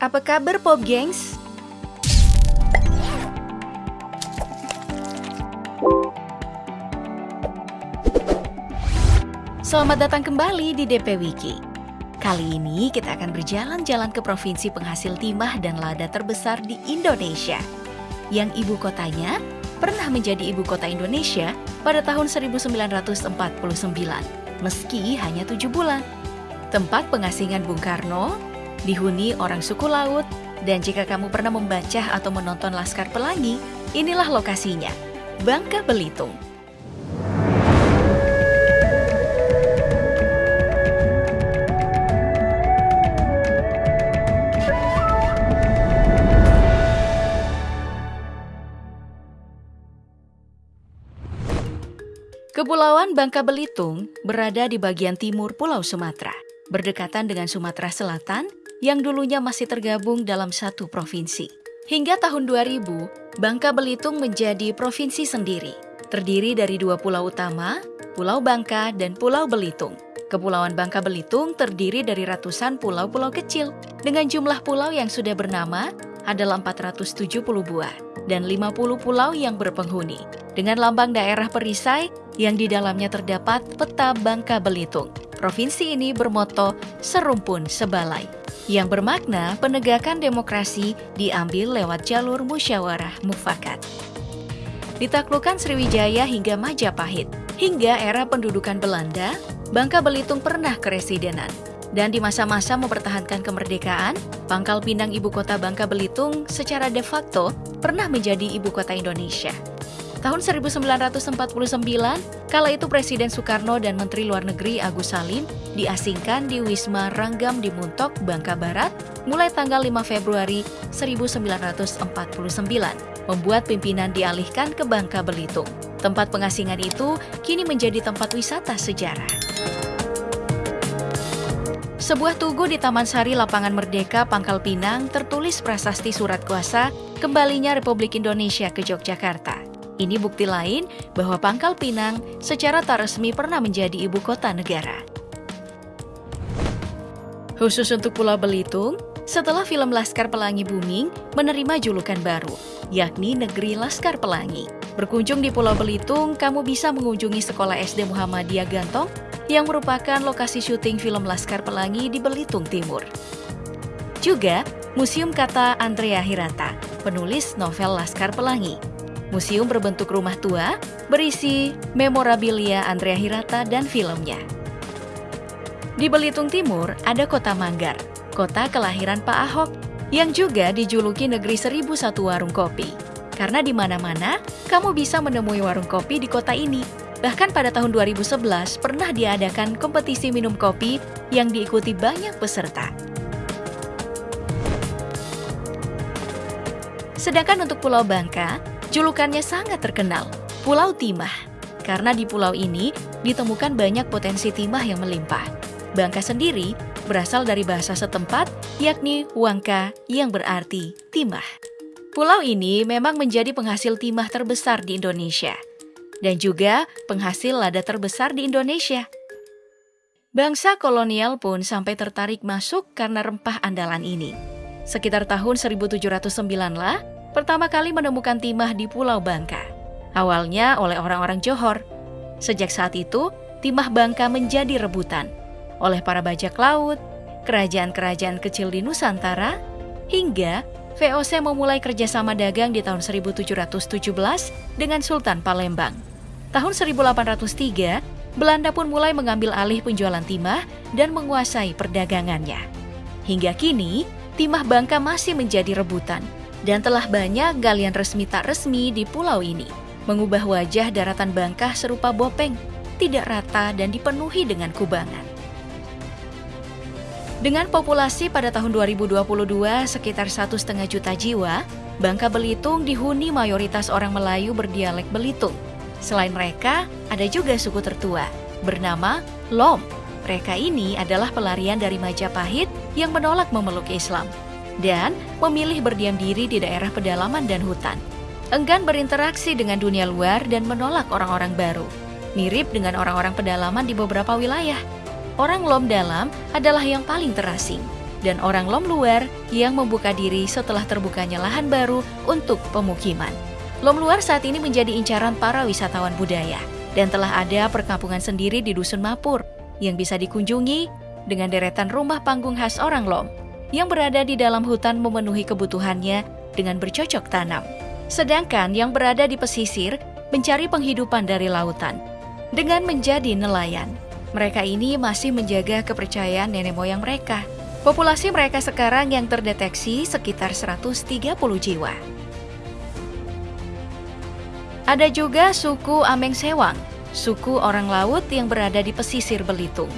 Apa kabar Pop Gengs? Selamat datang kembali di DP Wiki. Kali ini kita akan berjalan-jalan ke provinsi penghasil timah dan lada terbesar di Indonesia. Yang ibu kotanya pernah menjadi ibu kota Indonesia pada tahun 1949, meski hanya tujuh bulan. Tempat pengasingan Bung Karno, dihuni orang suku laut, dan jika kamu pernah membaca atau menonton Laskar Pelangi, inilah lokasinya, Bangka Belitung. Kepulauan Bangka Belitung berada di bagian timur Pulau Sumatera, berdekatan dengan Sumatera Selatan yang dulunya masih tergabung dalam satu provinsi. Hingga tahun 2000, Bangka Belitung menjadi provinsi sendiri, terdiri dari dua pulau utama, Pulau Bangka dan Pulau Belitung. Kepulauan Bangka Belitung terdiri dari ratusan pulau-pulau kecil, dengan jumlah pulau yang sudah bernama adalah 470 buah dan 50 pulau yang berpenghuni, dengan lambang daerah perisai yang di dalamnya terdapat peta Bangka Belitung. Provinsi ini bermoto Serumpun Sebalai, yang bermakna penegakan demokrasi diambil lewat jalur musyawarah mufakat. Ditaklukkan Sriwijaya hingga Majapahit, hingga era pendudukan Belanda, Bangka Belitung pernah keresidenan. Dan di masa-masa mempertahankan kemerdekaan, Pangkal Pinang ibu kota Bangka Belitung secara de facto pernah menjadi ibu kota Indonesia. Tahun 1949, kala itu Presiden Soekarno dan Menteri Luar Negeri Agus Salim diasingkan di Wisma Ranggam di Muntok, Bangka Barat mulai tanggal 5 Februari 1949, membuat pimpinan dialihkan ke Bangka Belitung. Tempat pengasingan itu kini menjadi tempat wisata sejarah. Sebuah tugu di Taman Sari Lapangan Merdeka, Pangkal Pinang tertulis prasasti surat kuasa kembalinya Republik Indonesia ke Yogyakarta. Ini bukti lain bahwa Pangkal Pinang secara tak resmi pernah menjadi ibu kota negara. Khusus untuk Pulau Belitung, setelah film Laskar Pelangi booming menerima julukan baru, yakni Negeri Laskar Pelangi. Berkunjung di Pulau Belitung, kamu bisa mengunjungi Sekolah SD Muhammadiyah Gantong yang merupakan lokasi syuting film Laskar Pelangi di Belitung Timur. Juga, Museum Kata Andrea Hirata, penulis novel Laskar Pelangi, Museum berbentuk rumah tua, berisi memorabilia Andrea Hirata dan filmnya. Di Belitung Timur ada kota Manggar, kota kelahiran Pak Ahok, yang juga dijuluki negeri seribu satu warung kopi. Karena di mana-mana, kamu bisa menemui warung kopi di kota ini. Bahkan pada tahun 2011 pernah diadakan kompetisi minum kopi yang diikuti banyak peserta. Sedangkan untuk Pulau Bangka, Julukannya sangat terkenal, Pulau Timah, karena di pulau ini ditemukan banyak potensi timah yang melimpah. Bangka sendiri berasal dari bahasa setempat, yakni Wangka yang berarti timah. Pulau ini memang menjadi penghasil timah terbesar di Indonesia dan juga penghasil lada terbesar di Indonesia. Bangsa kolonial pun sampai tertarik masuk karena rempah andalan ini. Sekitar tahun 1709 lah, pertama kali menemukan timah di Pulau Bangka. Awalnya oleh orang-orang Johor. Sejak saat itu, timah Bangka menjadi rebutan oleh para bajak laut, kerajaan-kerajaan kecil di Nusantara, hingga VOC memulai kerjasama dagang di tahun 1717 dengan Sultan Palembang. Tahun 1803, Belanda pun mulai mengambil alih penjualan timah dan menguasai perdagangannya. Hingga kini, timah Bangka masih menjadi rebutan dan telah banyak galian resmi tak resmi di pulau ini, mengubah wajah daratan Bangka serupa bopeng, tidak rata dan dipenuhi dengan kubangan. Dengan populasi pada tahun 2022 sekitar satu setengah juta jiwa, Bangka Belitung dihuni mayoritas orang Melayu berdialek Belitung. Selain mereka, ada juga suku tertua, bernama Lom. Mereka ini adalah pelarian dari Majapahit yang menolak memeluk Islam dan memilih berdiam diri di daerah pedalaman dan hutan. Enggan berinteraksi dengan dunia luar dan menolak orang-orang baru. Mirip dengan orang-orang pedalaman di beberapa wilayah. Orang Lom Dalam adalah yang paling terasing. dan orang Lom luar yang membuka diri setelah terbukanya lahan baru untuk pemukiman. Lom luar saat ini menjadi incaran para wisatawan budaya dan telah ada perkampungan sendiri di Dusun Mapur yang bisa dikunjungi dengan deretan rumah panggung khas orang Lom yang berada di dalam hutan memenuhi kebutuhannya dengan bercocok tanam. Sedangkan yang berada di pesisir mencari penghidupan dari lautan dengan menjadi nelayan. Mereka ini masih menjaga kepercayaan nenek moyang mereka. Populasi mereka sekarang yang terdeteksi sekitar 130 jiwa. Ada juga suku Ameng Sewang, suku orang laut yang berada di pesisir Belitung.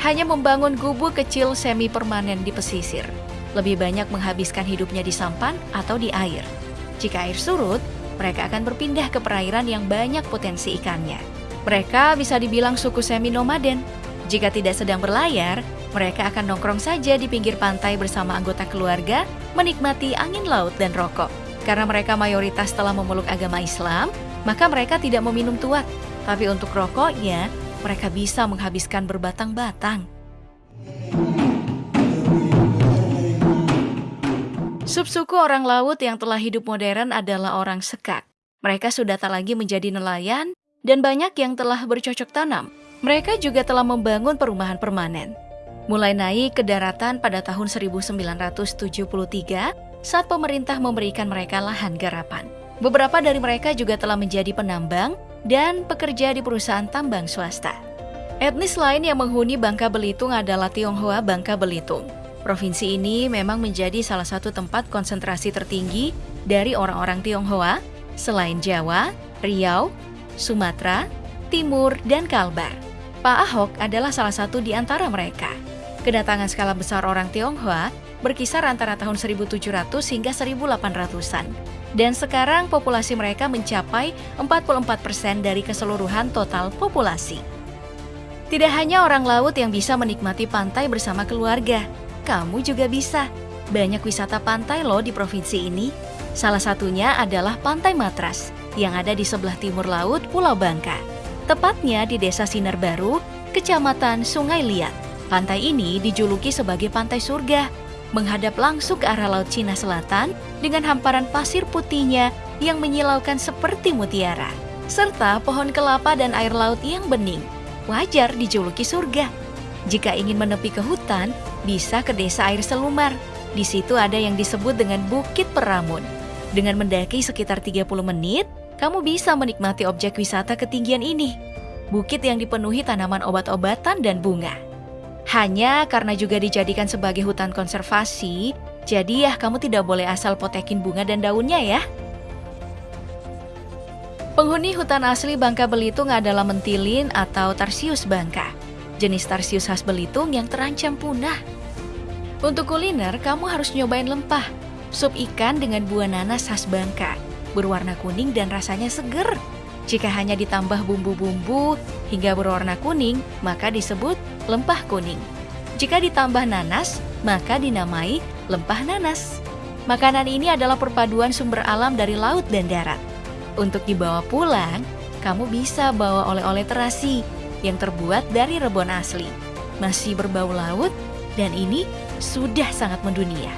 Hanya membangun gubuk kecil semi permanen di pesisir. Lebih banyak menghabiskan hidupnya di sampan atau di air. Jika air surut, mereka akan berpindah ke perairan yang banyak potensi ikannya. Mereka bisa dibilang suku semi-nomaden. Jika tidak sedang berlayar, mereka akan nongkrong saja di pinggir pantai bersama anggota keluarga, menikmati angin laut dan rokok. Karena mereka mayoritas telah memeluk agama Islam, maka mereka tidak meminum tuak. Tapi untuk rokoknya, mereka bisa menghabiskan berbatang-batang. Subsuku orang laut yang telah hidup modern adalah orang sekak. Mereka sudah tak lagi menjadi nelayan, dan banyak yang telah bercocok tanam. Mereka juga telah membangun perumahan permanen. Mulai naik ke daratan pada tahun 1973 saat pemerintah memberikan mereka lahan garapan. Beberapa dari mereka juga telah menjadi penambang dan pekerja di perusahaan tambang swasta. Etnis lain yang menghuni Bangka Belitung adalah Tionghoa Bangka Belitung. Provinsi ini memang menjadi salah satu tempat konsentrasi tertinggi dari orang-orang Tionghoa selain Jawa, Riau, Sumatera, Timur, dan Kalbar. Pak Ahok adalah salah satu di antara mereka. Kedatangan skala besar orang Tionghoa berkisar antara tahun 1700 hingga 1800-an. Dan sekarang populasi mereka mencapai 44% persen dari keseluruhan total populasi. Tidak hanya orang laut yang bisa menikmati pantai bersama keluarga, kamu juga bisa. Banyak wisata pantai loh di provinsi ini. Salah satunya adalah Pantai Matras yang ada di sebelah timur laut Pulau Bangka. Tepatnya di Desa Sinar Baru, Kecamatan Sungai Liat. Pantai ini dijuluki sebagai pantai surga, menghadap langsung ke arah Laut Cina Selatan dengan hamparan pasir putihnya yang menyilaukan seperti mutiara, serta pohon kelapa dan air laut yang bening. Wajar dijuluki surga. Jika ingin menepi ke hutan, bisa ke desa air selumar. Di situ ada yang disebut dengan Bukit Peramun. Dengan mendaki sekitar 30 menit, kamu bisa menikmati objek wisata ketinggian ini. Bukit yang dipenuhi tanaman obat-obatan dan bunga. Hanya karena juga dijadikan sebagai hutan konservasi, jadi ya kamu tidak boleh asal potekin bunga dan daunnya ya. Penghuni hutan asli Bangka Belitung adalah mentilin atau tarsius bangka, jenis tarsius khas Belitung yang terancam punah. Untuk kuliner, kamu harus nyobain lempah, sup ikan dengan buah nanas khas Bangka berwarna kuning dan rasanya seger. Jika hanya ditambah bumbu-bumbu hingga berwarna kuning, maka disebut lempah kuning. Jika ditambah nanas, maka dinamai lempah nanas. Makanan ini adalah perpaduan sumber alam dari laut dan darat. Untuk dibawa pulang, kamu bisa bawa oleh-oleh terasi yang terbuat dari rebon asli. Masih berbau laut, dan ini sudah sangat mendunia.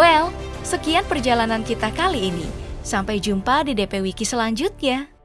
Well, sekian perjalanan kita kali ini. Sampai jumpa di DP Wiki selanjutnya.